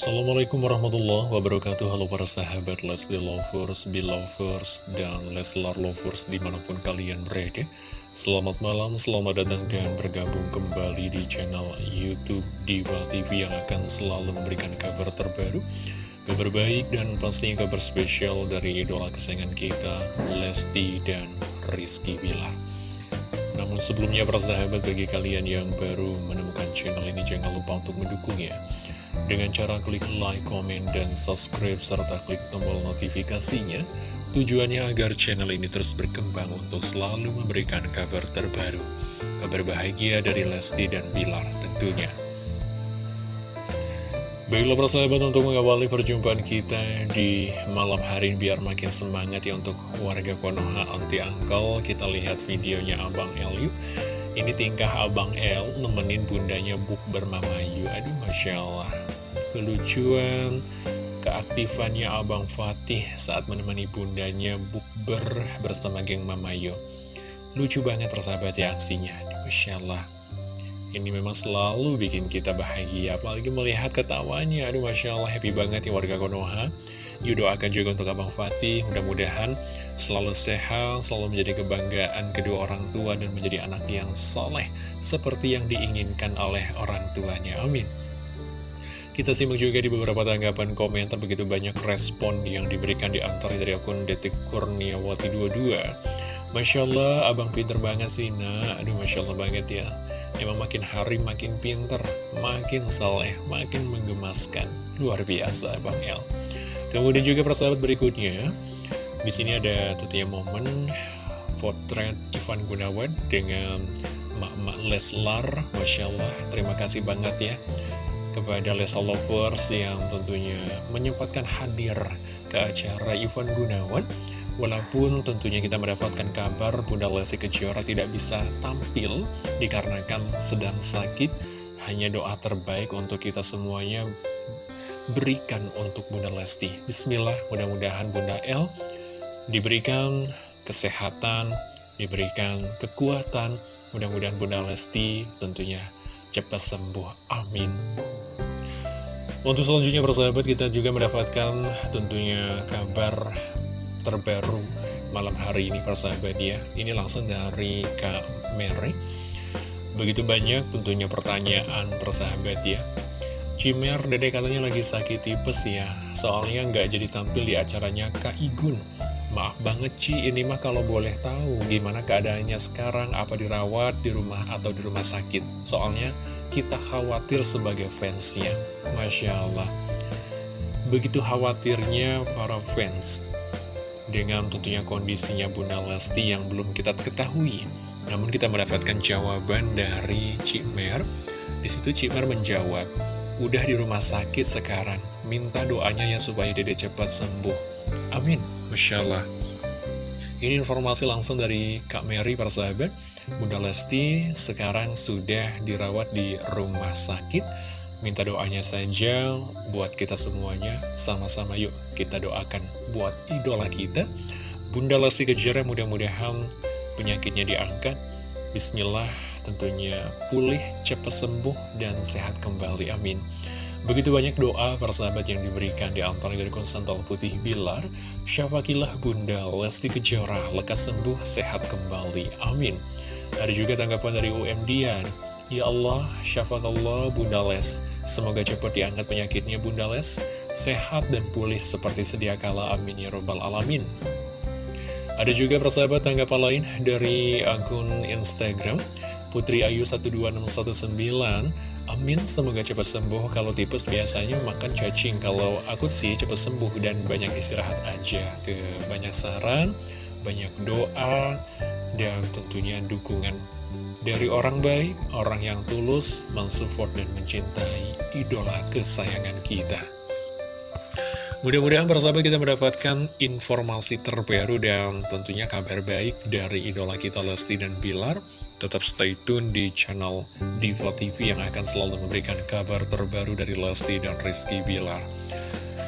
Assalamualaikum warahmatullahi wabarakatuh. Halo para sahabat Leslie Lovers, Belovers, dan Leslar Lovers di mana pun kalian berada. Selamat malam, selamat datang dan bergabung kembali di channel Youtube Diva TV yang akan selalu memberikan kabar terbaru Kabar baik dan pastinya kabar spesial dari idola kesayangan kita Lesti dan Rizky Bilar. Namun sebelumnya para sahabat bagi kalian yang baru menemukan channel ini jangan lupa untuk mendukungnya dengan cara klik like, komen, dan subscribe, serta klik tombol notifikasinya. Tujuannya agar channel ini terus berkembang untuk selalu memberikan kabar terbaru. Kabar bahagia dari Lesti dan Bilar tentunya. Baiklah persahabat untuk mengawali perjumpaan kita di malam hari ini biar makin semangat ya untuk warga Konoha anti angkel kita lihat videonya Abang El yuk ini tingkah Abang El nemenin bundanya Buk bermamayu. Aduh Masya Allah. Kelucuan keaktifannya Abang Fatih saat menemani bundanya bukber bersama geng Mamayo. Lucu banget persahabat ya aksinya. Masya Allah. Ini memang selalu bikin kita bahagia, apalagi melihat ketawanya. Aduh, Masya Allah, happy banget ya warga Konoha. Yuk doakan juga untuk Abang Fatih, mudah-mudahan selalu sehat, selalu menjadi kebanggaan kedua orang tua dan menjadi anak yang soleh, seperti yang diinginkan oleh orang tuanya. Amin. Kita simak juga di beberapa tanggapan komentar begitu banyak respon yang diberikan di antara dari akun Detik Kurniawati 22. Masya Allah, abang pinter banget sih, nah. Aduh, Masya Allah banget ya. Emang makin hari makin pinter, makin saleh, makin menggemaskan. Luar biasa Bang El. Kemudian juga persahabat berikutnya, di sini ada tentunya momen potret Ivan Gunawan dengan Mak-Mak Leslar. Masya Allah, terima kasih banget ya kepada Lesa Lovers yang tentunya menyempatkan hadir ke acara Ivan Gunawan. Walaupun tentunya kita mendapatkan kabar Bunda Lesti Kejora tidak bisa tampil dikarenakan sedang sakit, hanya doa terbaik untuk kita semuanya berikan untuk Bunda Lesti. Bismillah, mudah-mudahan Bunda El diberikan kesehatan, diberikan kekuatan, mudah-mudahan Bunda Lesti tentunya cepat sembuh. Amin. Untuk selanjutnya persahabat kita juga mendapatkan tentunya kabar terbaru malam hari ini persahabat ya Ini langsung dari Kak Mary Begitu banyak tentunya pertanyaan persahabat ya Cimer dede katanya lagi sakit tipes ya Soalnya nggak jadi tampil di acaranya Kak Igun Maaf banget Ci, ini mah kalau boleh tahu gimana keadaannya sekarang, apa dirawat di rumah atau di rumah sakit. Soalnya kita khawatir sebagai fansnya, Masya Allah. Begitu khawatirnya para fans dengan tentunya kondisinya Bunda Lesti yang belum kita ketahui. Namun kita mendapatkan jawaban dari Cimer. Di situ Cimer menjawab, udah di rumah sakit sekarang, minta doanya ya supaya dede cepat sembuh. Amin. Masya Allah. Ini informasi langsung dari Kak Mary persahabat. Bunda Lesti sekarang sudah dirawat di rumah sakit Minta doanya saja buat kita semuanya, sama-sama yuk kita doakan buat idola kita. Bunda Lesti Kejora mudah-mudahan penyakitnya diangkat. Bismillah tentunya pulih, cepat sembuh, dan sehat kembali. Amin. Begitu banyak doa persahabat yang diberikan di antara dari konsental putih Bilar. Syafakilah Bunda Lesti Kejora, lekas sembuh, sehat kembali. Amin. Ada juga tanggapan dari UM Dian. Ya Allah, Allah Bunda Les. Semoga cepat diangkat penyakitnya Bunda Les, sehat dan pulih seperti sedia kala. Amin ya robbal alamin. Ada juga persahabat tanggapan lain dari akun Instagram Putri Ayu 12619 Amin, semoga cepat sembuh Kalau tipes biasanya makan cacing Kalau aku sih cepat sembuh dan banyak istirahat aja Tuh, banyak saran, banyak doa Dan tentunya dukungan dari orang baik, orang yang tulus, mensupport dan mencintai idola kesayangan kita. Mudah-mudahan persahabat kita mendapatkan informasi terbaru dan tentunya kabar baik dari idola kita Lesti dan Bilar. Tetap stay tune di channel Diva TV yang akan selalu memberikan kabar terbaru dari Lesti dan Rizky Bilar.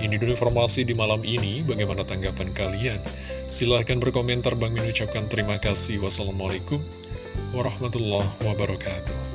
Ini dulu informasi di malam ini, bagaimana tanggapan kalian? Silahkan berkomentar, Bang Min ucapkan terima kasih. Wassalamualaikum warahmatullahi wabarakatuh.